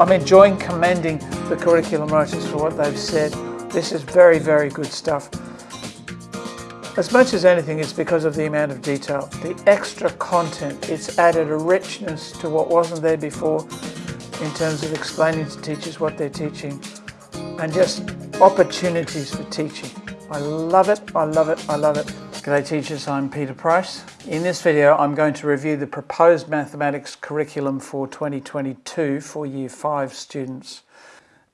I'm enjoying commending the curriculum writers for what they've said. This is very, very good stuff. As much as anything, it's because of the amount of detail. The extra content, it's added a richness to what wasn't there before in terms of explaining to teachers what they're teaching and just opportunities for teaching. I love it, I love it, I love it. G'day teachers, I'm Peter Price. In this video I'm going to review the proposed mathematics curriculum for 2022 for Year 5 students.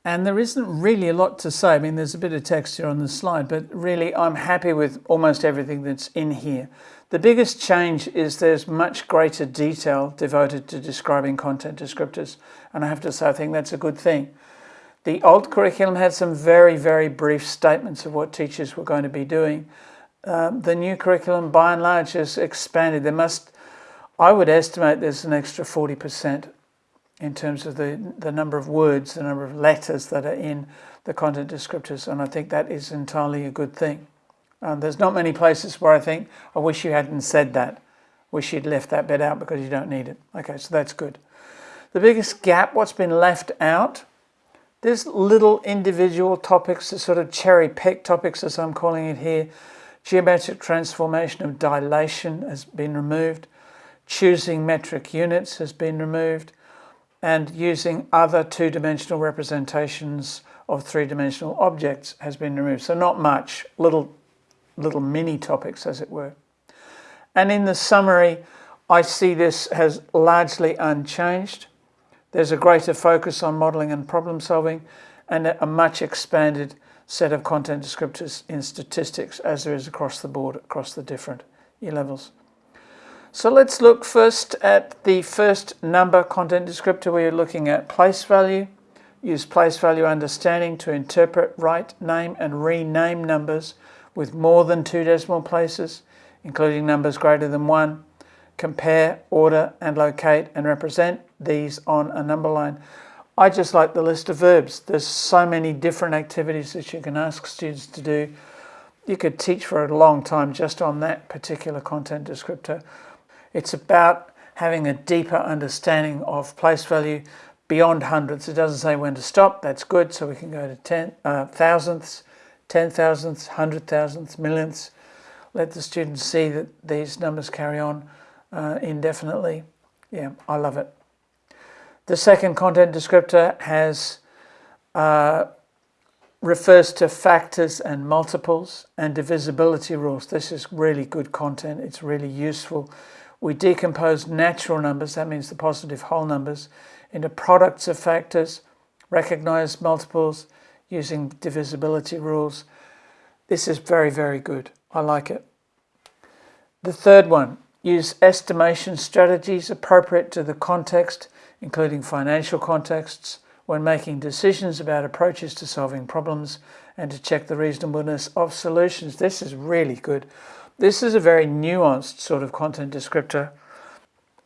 And there isn't really a lot to say. I mean, there's a bit of text here on the slide, but really I'm happy with almost everything that's in here. The biggest change is there's much greater detail devoted to describing content descriptors. And I have to say, I think that's a good thing. The old curriculum had some very, very brief statements of what teachers were going to be doing. Um, the new curriculum, by and large, has expanded. There must, I would estimate there's an extra 40% in terms of the, the number of words, the number of letters that are in the content descriptors, and I think that is entirely a good thing. Um, there's not many places where I think, I wish you hadn't said that. Wish you'd left that bit out because you don't need it. Okay, so that's good. The biggest gap, what's been left out, there's little individual topics, the sort of cherry pick topics as I'm calling it here. Geometric transformation of dilation has been removed. Choosing metric units has been removed and using other two-dimensional representations of three-dimensional objects has been removed. So not much, little, little mini topics as it were. And in the summary, I see this as largely unchanged. There's a greater focus on modelling and problem solving and a much expanded set of content descriptors in statistics as there is across the board, across the different year levels. So let's look first at the first number content descriptor. We're looking at place value. Use place value understanding to interpret, write, name and rename numbers with more than two decimal places, including numbers greater than one. Compare, order and locate and represent these on a number line. I just like the list of verbs. There's so many different activities that you can ask students to do. You could teach for a long time just on that particular content descriptor. It's about having a deeper understanding of place value beyond hundreds. It doesn't say when to stop. That's good. So we can go to ten, uh, thousandths, ten thousandths, hundred thousandths, millionths. Let the students see that these numbers carry on uh, indefinitely. Yeah, I love it. The second content descriptor has uh, refers to factors and multiples and divisibility rules. This is really good content. It's really useful we decompose natural numbers, that means the positive whole numbers, into products of factors, recognize multiples using divisibility rules. This is very, very good. I like it. The third one, use estimation strategies appropriate to the context, including financial contexts, when making decisions about approaches to solving problems and to check the reasonableness of solutions. This is really good. This is a very nuanced sort of content descriptor.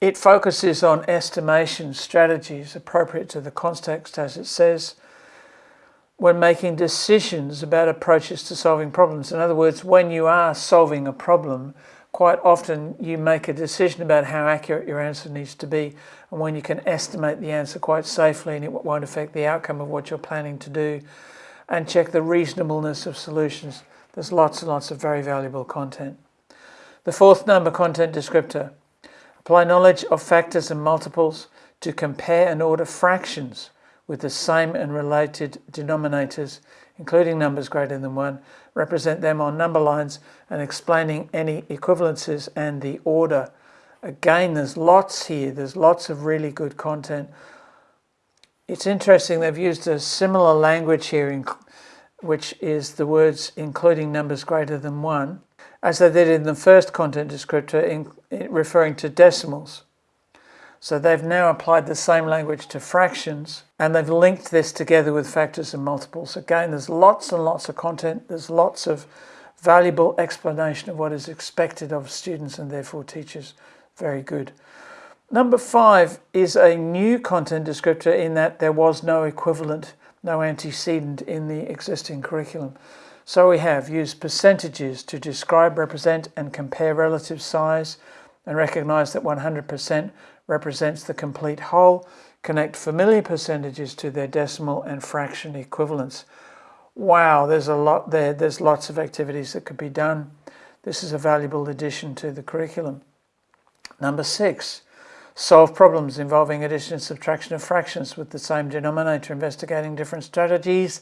It focuses on estimation strategies appropriate to the context, as it says, when making decisions about approaches to solving problems. In other words, when you are solving a problem, quite often you make a decision about how accurate your answer needs to be and when you can estimate the answer quite safely and it won't affect the outcome of what you're planning to do and check the reasonableness of solutions. There's lots and lots of very valuable content. The fourth number content descriptor. Apply knowledge of factors and multiples to compare and order fractions with the same and related denominators, including numbers greater than 1, represent them on number lines and explaining any equivalences and the order. Again, there's lots here. There's lots of really good content. It's interesting, they've used a similar language here in which is the words including numbers greater than 1, as they did in the first content descriptor in, in referring to decimals. So they've now applied the same language to fractions and they've linked this together with factors and multiples. Again, there's lots and lots of content. There's lots of valuable explanation of what is expected of students and therefore teachers. Very good. Number five is a new content descriptor in that there was no equivalent no antecedent in the existing curriculum. So we have used percentages to describe, represent and compare relative size and recognize that 100% represents the complete whole. Connect familiar percentages to their decimal and fraction equivalents. Wow, there's a lot there. There's lots of activities that could be done. This is a valuable addition to the curriculum. Number six, solve problems involving addition and subtraction of fractions with the same denominator, investigating different strategies.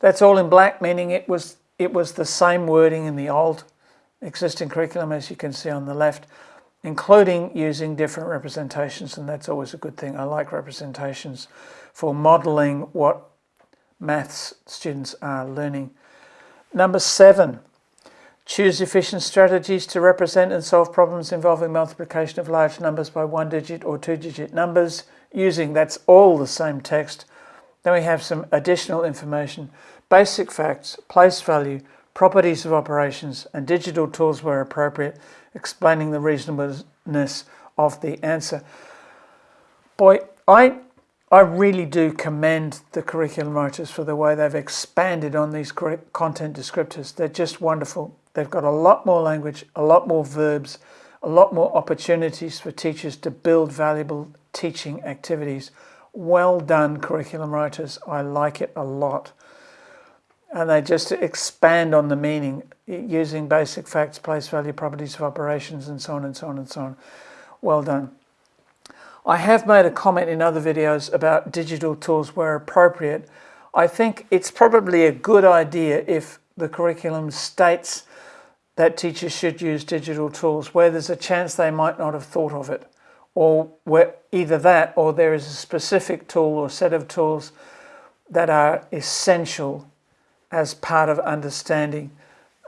That's all in black, meaning it was it was the same wording in the old existing curriculum, as you can see on the left, including using different representations, and that's always a good thing. I like representations for modelling what maths students are learning. Number seven, choose efficient strategies to represent and solve problems involving multiplication of large numbers by one digit or two digit numbers using, that's all the same text. Then we have some additional information, basic facts, place value, properties of operations, and digital tools where appropriate, explaining the reasonableness of the answer. Boy, I I really do commend the curriculum writers for the way they've expanded on these content descriptors. They're just wonderful. They've got a lot more language, a lot more verbs, a lot more opportunities for teachers to build valuable teaching activities. Well done, curriculum writers. I like it a lot. And they just expand on the meaning using basic facts, place value, properties of operations, and so on and so on and so on. Well done. I have made a comment in other videos about digital tools where appropriate. I think it's probably a good idea if the curriculum states that teachers should use digital tools where there's a chance they might not have thought of it or where either that or there is a specific tool or set of tools that are essential as part of understanding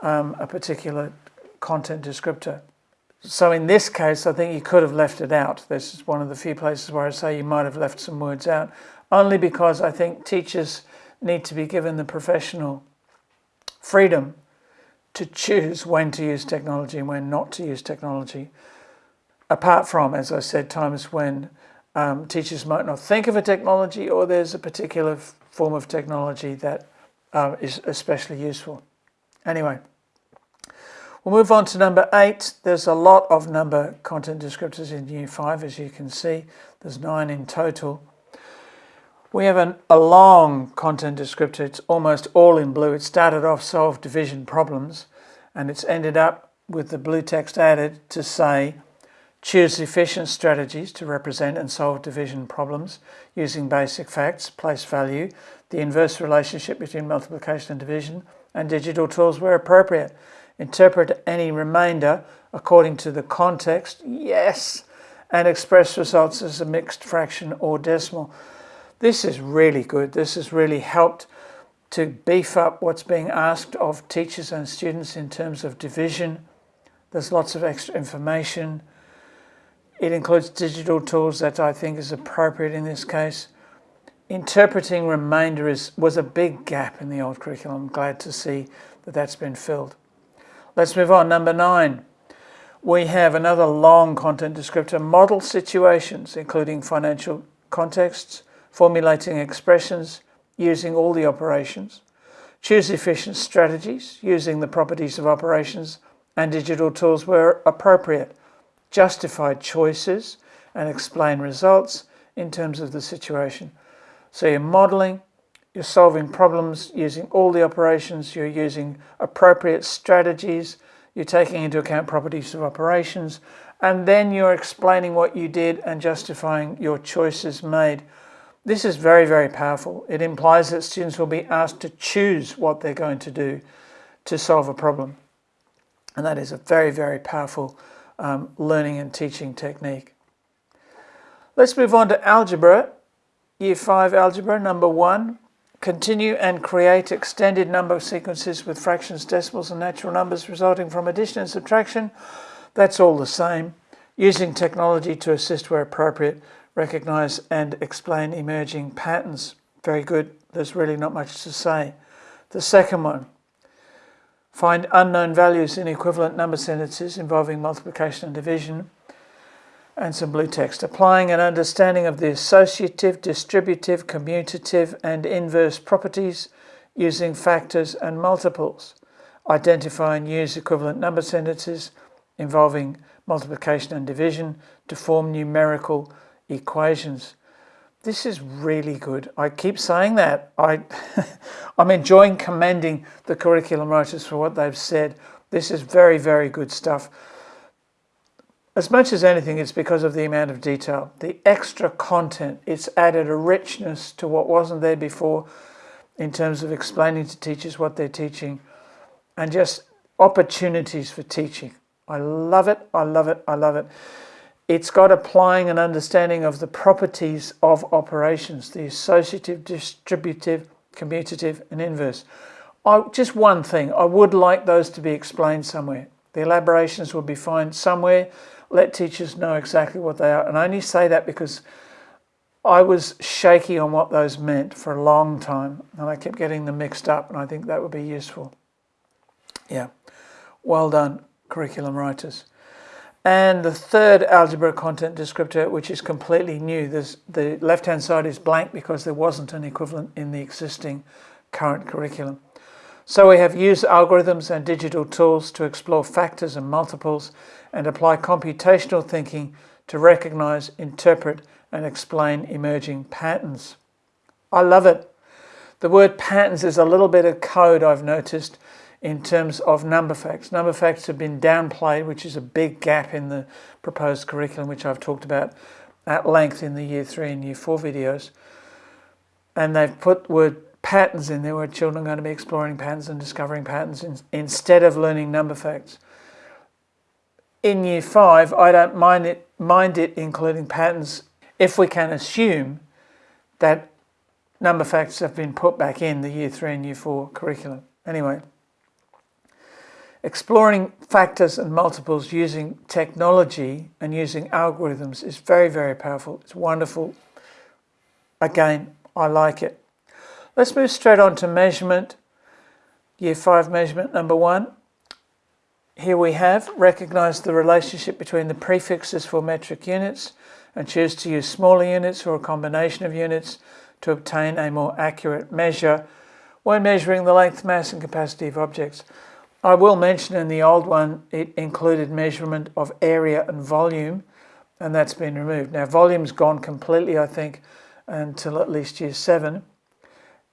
um, a particular content descriptor. So in this case, I think you could have left it out. This is one of the few places where I say you might have left some words out, only because I think teachers need to be given the professional freedom to choose when to use technology and when not to use technology. Apart from, as I said, times when um, teachers might not think of a technology or there's a particular form of technology that uh, is especially useful. Anyway. We'll move on to number eight. There's a lot of number content descriptors in Year 5, as you can see. There's nine in total. We have an, a long content descriptor. It's almost all in blue. It started off solve division problems, and it's ended up with the blue text added to say choose efficient strategies to represent and solve division problems using basic facts, place value, the inverse relationship between multiplication and division, and digital tools where appropriate. Interpret any remainder according to the context, yes, and express results as a mixed fraction or decimal. This is really good. This has really helped to beef up what's being asked of teachers and students in terms of division. There's lots of extra information. It includes digital tools that I think is appropriate in this case. Interpreting remainder is, was a big gap in the old curriculum. I'm glad to see that that's been filled. Let's move on. Number nine. We have another long content descriptor, model situations, including financial contexts, formulating expressions, using all the operations, choose efficient strategies, using the properties of operations and digital tools where appropriate, justify choices and explain results in terms of the situation. So you're modeling, you're solving problems using all the operations, you're using appropriate strategies, you're taking into account properties of operations, and then you're explaining what you did and justifying your choices made. This is very, very powerful. It implies that students will be asked to choose what they're going to do to solve a problem. And that is a very, very powerful um, learning and teaching technique. Let's move on to algebra. Year 5 algebra, number 1. Continue and create extended number sequences with fractions, decimals and natural numbers resulting from addition and subtraction. That's all the same. Using technology to assist where appropriate, recognize and explain emerging patterns. Very good. There's really not much to say. The second one, find unknown values in equivalent number sentences involving multiplication and division and some blue text, applying an understanding of the associative, distributive, commutative, and inverse properties using factors and multiples, identify and use equivalent number sentences involving multiplication and division to form numerical equations. This is really good. I keep saying that. I, I'm enjoying commending the curriculum writers for what they've said. This is very, very good stuff. As much as anything, it's because of the amount of detail. The extra content, it's added a richness to what wasn't there before in terms of explaining to teachers what they're teaching and just opportunities for teaching. I love it, I love it, I love it. It's got applying an understanding of the properties of operations, the associative, distributive, commutative, and inverse. I, just one thing, I would like those to be explained somewhere. The elaborations will be fine somewhere. Let teachers know exactly what they are. And I only say that because I was shaky on what those meant for a long time, and I kept getting them mixed up, and I think that would be useful. Yeah, well done, curriculum writers. And the third algebra content descriptor, which is completely new, There's, the left-hand side is blank because there wasn't an equivalent in the existing current curriculum. So we have used algorithms and digital tools to explore factors and multiples and apply computational thinking to recognize, interpret, and explain emerging patterns. I love it. The word patterns is a little bit of code I've noticed in terms of number facts. Number facts have been downplayed, which is a big gap in the proposed curriculum, which I've talked about at length in the year three and year four videos. And they've put word patterns in there where children are going to be exploring patterns and discovering patterns in, instead of learning number facts. In year five, I don't mind it, mind it including patterns if we can assume that number facts have been put back in the year three and year four curriculum. Anyway. Exploring factors and multiples using technology and using algorithms is very, very powerful. It's wonderful. Again, I like it. Let's move straight on to measurement. Year 5 measurement number 1. Here we have recognize the relationship between the prefixes for metric units and choose to use smaller units or a combination of units to obtain a more accurate measure when measuring the length, mass and capacity of objects. I will mention in the old one, it included measurement of area and volume, and that's been removed. Now, volume's gone completely, I think, until at least year seven.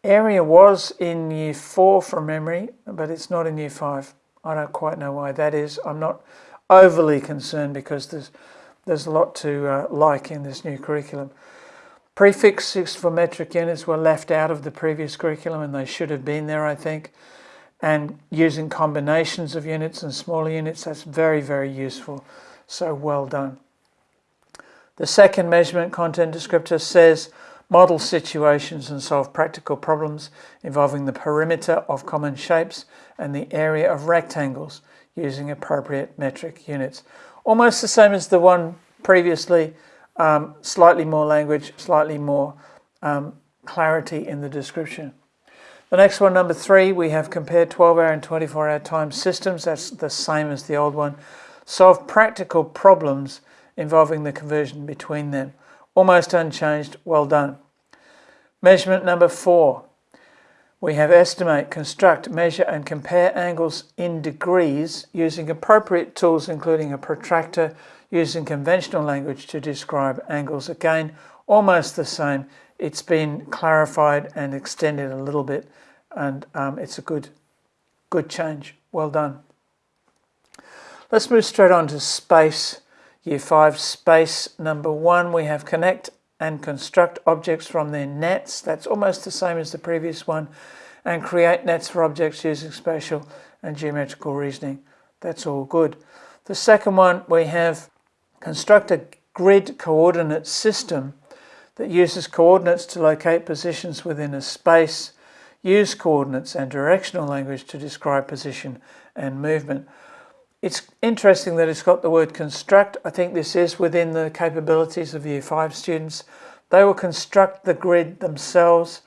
Area was in year four from memory, but it's not in year five. I don't quite know why that is. I'm not overly concerned because there's there's a lot to uh, like in this new curriculum. Prefixes for metric units were left out of the previous curriculum and they should have been there, I think and using combinations of units and smaller units, that's very, very useful. So well done. The second measurement content descriptor says model situations and solve practical problems involving the perimeter of common shapes and the area of rectangles using appropriate metric units. Almost the same as the one previously, um, slightly more language, slightly more um, clarity in the description. The next one, number three, we have compared 12-hour and 24-hour time systems. That's the same as the old one. Solve practical problems involving the conversion between them. Almost unchanged. Well done. Measurement number four. We have estimate, construct, measure and compare angles in degrees using appropriate tools including a protractor using conventional language to describe angles. Again, almost the same it's been clarified and extended a little bit and um, it's a good good change. Well done. Let's move straight on to space year five space number one. We have connect and construct objects from their nets. That's almost the same as the previous one. And create nets for objects using spatial and geometrical reasoning. That's all good. The second one we have construct a grid coordinate system that uses coordinates to locate positions within a space, use coordinates and directional language to describe position and movement. It's interesting that it's got the word construct. I think this is within the capabilities of Year 5 students. They will construct the grid themselves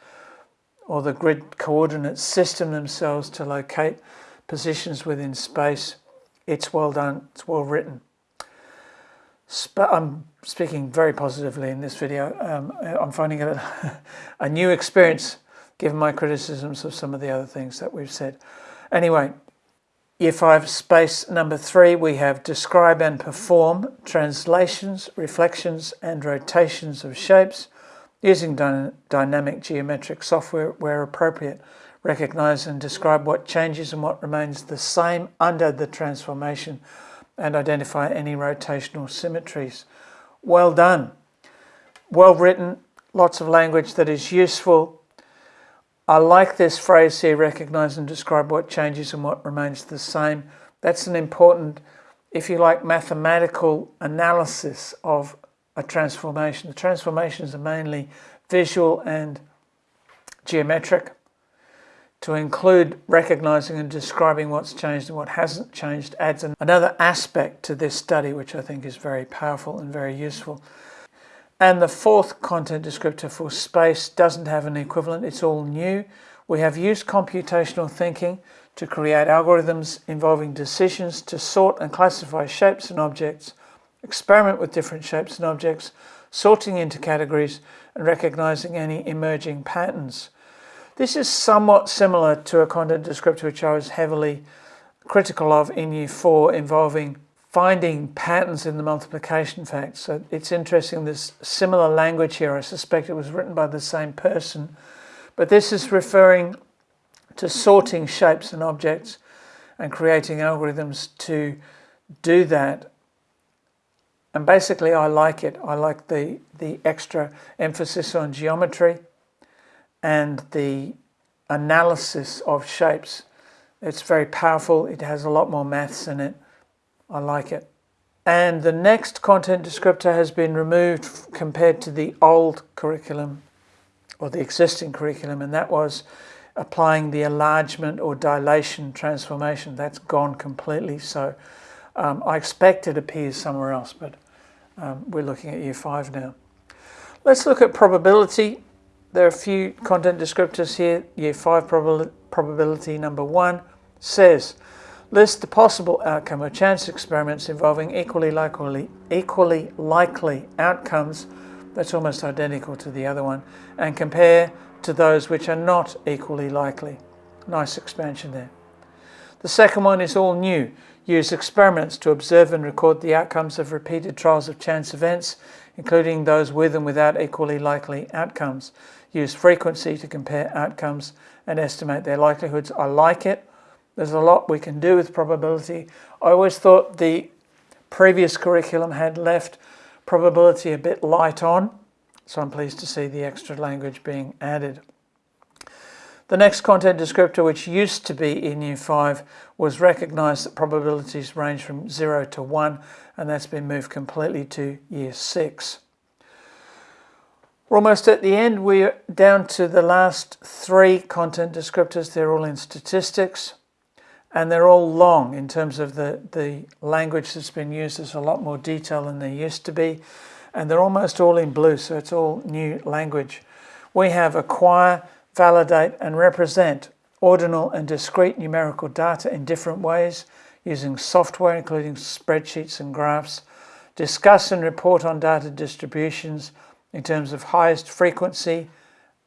or the grid coordinate system themselves to locate positions within space. It's well done, it's well written. I'm speaking very positively in this video. Um, I'm finding it a, a, new experience given my criticisms of some of the other things that we've said. Anyway, Year 5 space number 3 we have describe and perform translations, reflections and rotations of shapes using dy dynamic geometric software where appropriate, recognize and describe what changes and what remains the same under the transformation and identify any rotational symmetries. Well done. Well written, lots of language that is useful. I like this phrase here, recognize and describe what changes and what remains the same. That's an important, if you like, mathematical analysis of a transformation. The transformations are mainly visual and geometric. To include recognizing and describing what's changed and what hasn't changed adds another aspect to this study, which I think is very powerful and very useful. And the fourth content descriptor for space doesn't have an equivalent. It's all new. We have used computational thinking to create algorithms involving decisions to sort and classify shapes and objects, experiment with different shapes and objects, sorting into categories and recognizing any emerging patterns. This is somewhat similar to a content descriptor which I was heavily critical of in Year 4 involving finding patterns in the multiplication facts. So it's interesting, this similar language here. I suspect it was written by the same person. But this is referring to sorting shapes and objects and creating algorithms to do that. And basically, I like it. I like the, the extra emphasis on geometry and the analysis of shapes. It's very powerful. It has a lot more maths in it. I like it. And the next content descriptor has been removed compared to the old curriculum or the existing curriculum, and that was applying the enlargement or dilation transformation. That's gone completely. So um, I expect it appears somewhere else, but um, we're looking at year five now. Let's look at probability. There are a few content descriptors here. Year five probability number one says List the possible outcome of chance experiments involving equally likely, equally likely outcomes that's almost identical to the other one and compare to those which are not equally likely. Nice expansion there. The second one is all new. Use experiments to observe and record the outcomes of repeated trials of chance events, including those with and without equally likely outcomes. Use frequency to compare outcomes and estimate their likelihoods. I like it. There's a lot we can do with probability. I always thought the previous curriculum had left probability a bit light on, so I'm pleased to see the extra language being added. The next content descriptor, which used to be in Year 5, was recognised that probabilities range from 0 to 1, and that's been moved completely to Year 6. We're almost at the end. We're down to the last three content descriptors. They're all in statistics and they're all long in terms of the, the language that's been used. There's a lot more detail than there used to be, and they're almost all in blue, so it's all new language. We have acquire, validate, and represent ordinal and discrete numerical data in different ways using software, including spreadsheets and graphs, discuss and report on data distributions in terms of highest frequency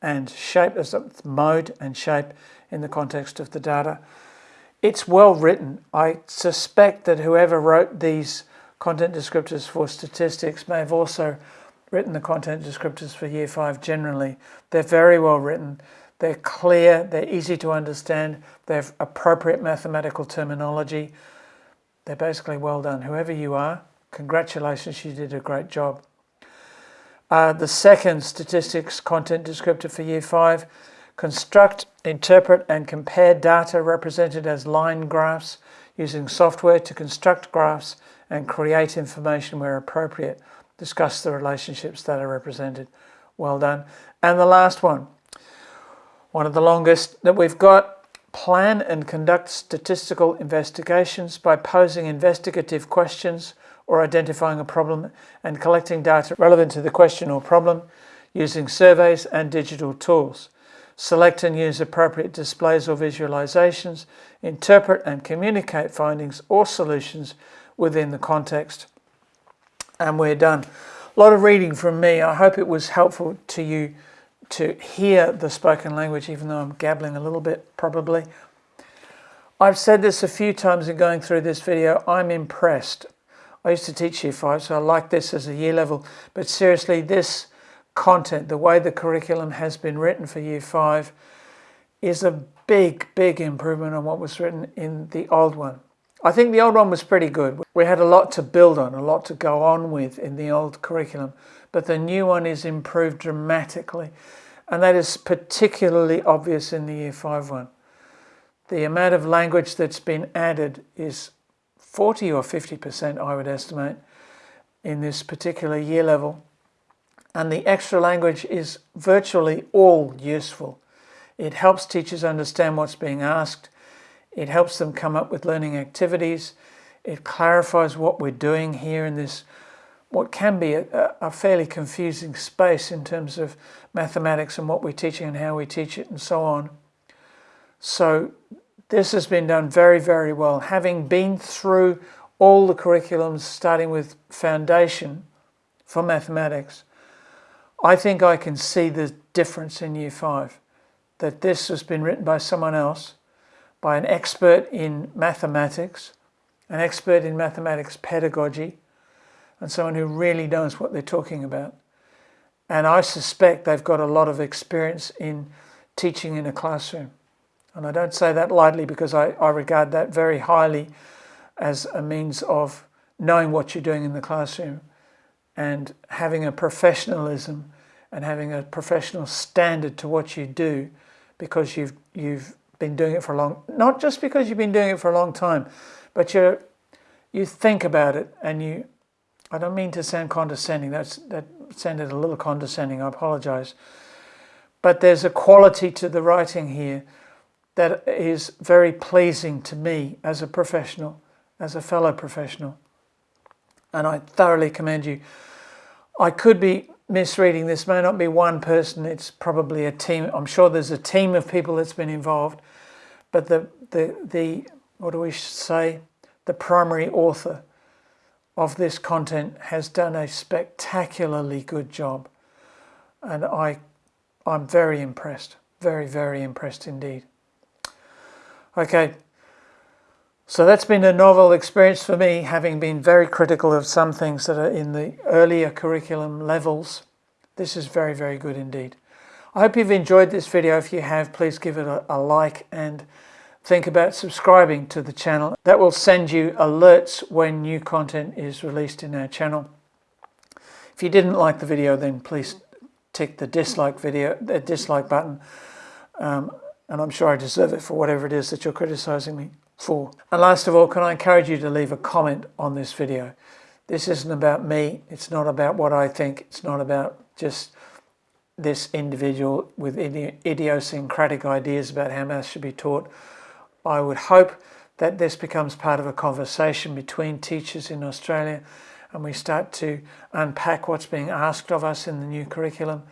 and shape, as mode and shape in the context of the data, it's well written. I suspect that whoever wrote these content descriptors for statistics may have also written the content descriptors for year five generally. They're very well written. They're clear, they're easy to understand, they have appropriate mathematical terminology. They're basically well done. Whoever you are, congratulations, you did a great job. Uh, the second statistics content descriptor for year five construct, interpret and compare data represented as line graphs using software to construct graphs and create information where appropriate. Discuss the relationships that are represented. Well done. And the last one, one of the longest that we've got, plan and conduct statistical investigations by posing investigative questions or identifying a problem and collecting data relevant to the question or problem using surveys and digital tools. Select and use appropriate displays or visualizations, interpret and communicate findings or solutions within the context. And we're done. A lot of reading from me. I hope it was helpful to you to hear the spoken language, even though I'm gabbling a little bit, probably. I've said this a few times in going through this video. I'm impressed. I used to teach year five, so I like this as a year level. But seriously, this content, the way the curriculum has been written for year five is a big, big improvement on what was written in the old one. I think the old one was pretty good. We had a lot to build on, a lot to go on with in the old curriculum, but the new one is improved dramatically. And that is particularly obvious in the year five one. The amount of language that's been added is 40 or 50%, I would estimate, in this particular year level. And the extra language is virtually all useful. It helps teachers understand what's being asked. It helps them come up with learning activities. It clarifies what we're doing here in this, what can be a, a fairly confusing space in terms of mathematics and what we're teaching and how we teach it and so on. So this has been done very, very well. Having been through all the curriculums, starting with foundation for mathematics, I think I can see the difference in year five that this has been written by someone else, by an expert in mathematics, an expert in mathematics pedagogy, and someone who really knows what they're talking about. And I suspect they've got a lot of experience in teaching in a classroom. And I don't say that lightly because I, I regard that very highly as a means of knowing what you're doing in the classroom and having a professionalism and having a professional standard to what you do because you've you've been doing it for a long not just because you've been doing it for a long time but you you think about it and you I don't mean to sound condescending that's that sounded a little condescending I apologize. But there's a quality to the writing here that is very pleasing to me as a professional as a fellow professional and I thoroughly commend you I could be misreading. This may not be one person, it's probably a team. I'm sure there's a team of people that's been involved, but the, the, the what do we say, the primary author of this content has done a spectacularly good job. And I, I'm very impressed, very, very impressed indeed. Okay, so that's been a novel experience for me, having been very critical of some things that are in the earlier curriculum levels. This is very, very good indeed. I hope you've enjoyed this video. If you have, please give it a, a like and think about subscribing to the channel. That will send you alerts when new content is released in our channel. If you didn't like the video, then please tick the dislike video, the dislike button. Um, and I'm sure I deserve it for whatever it is that you're criticizing me for. And last of all, can I encourage you to leave a comment on this video? This isn't about me. It's not about what I think. It's not about just this individual with idiosyncratic ideas about how maths should be taught. I would hope that this becomes part of a conversation between teachers in Australia and we start to unpack what's being asked of us in the new curriculum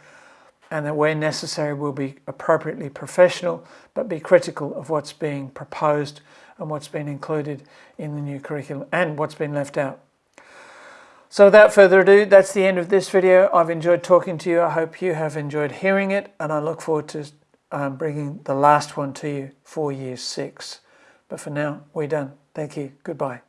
and that where necessary we'll be appropriately professional but be critical of what's being proposed and what's been included in the new curriculum and what's been left out. So without further ado, that's the end of this video. I've enjoyed talking to you. I hope you have enjoyed hearing it and I look forward to um, bringing the last one to you for year six. But for now, we're done. Thank you. Goodbye.